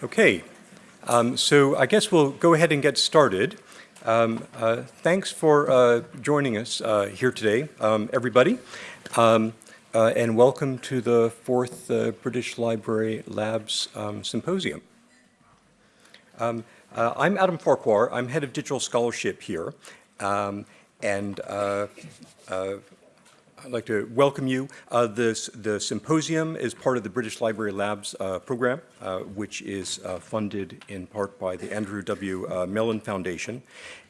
Okay, um, so I guess we'll go ahead and get started. Um, uh, thanks for uh, joining us uh, here today, um, everybody, um, uh, and welcome to the fourth uh, British Library Labs um, Symposium. Um, uh, I'm Adam Farquhar. I'm head of digital scholarship here, and I'd like to welcome you. Uh, this, the symposium is part of the British Library Labs uh, program, uh, which is uh, funded in part by the Andrew W. Uh, Mellon Foundation,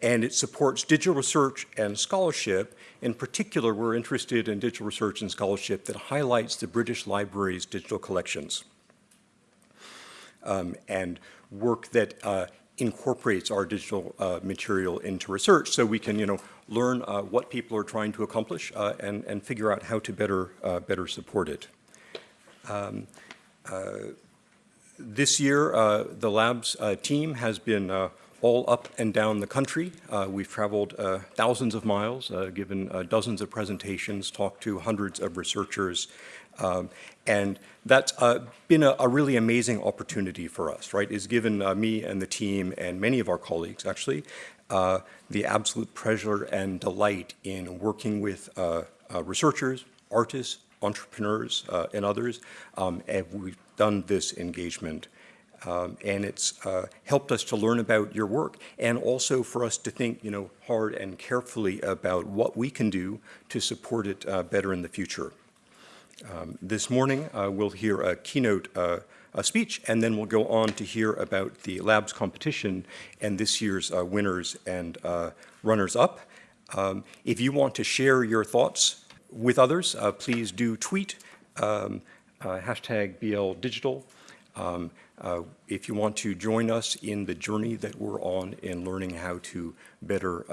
and it supports digital research and scholarship. In particular, we're interested in digital research and scholarship that highlights the British Library's digital collections um, and work that uh, incorporates our digital material into research so we can, you know, learn uh, what people are trying to accomplish uh, and, and figure out how to better, uh, better support it. Um, uh, this year, uh, the labs team has been all up and down the country. we've traveled thousands of miles, given dozens of presentations, talked to hundreds of researchers, um, and that's uh, been a, a, really amazing opportunity for us, right? It's given uh, me and the team and many of our colleagues actually uh, the absolute pleasure and delight in working with uh, uh, researchers, artists, entrepreneurs, uh, and others. Um, and we've done this engagement. Um, and it's uh, helped us to learn about your work and also for us to think you know, hard and carefully about what we can do to support it uh, better in the future. Um, this morning, we'll hear a keynote uh, speech, and then we'll go on to hear about the labs competition and this year's uh, winners and uh, runners-up. Um, if you want to share your thoughts with others, uh, please do tweet um, uh, hashtag BL Digital. Um, uh, if you want to join us in the journey that we're on in learning how to better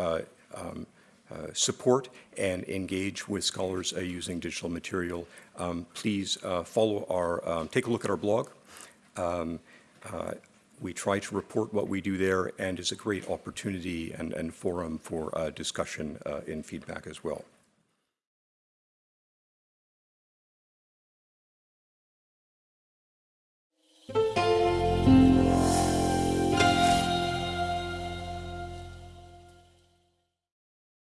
um, uh, support and engage with scholars uh, using digital material, um, please uh, follow our, um, take a look at our blog, um, uh, we try to report what we do there and is a great opportunity and, and forum for uh, discussion uh, and feedback as well.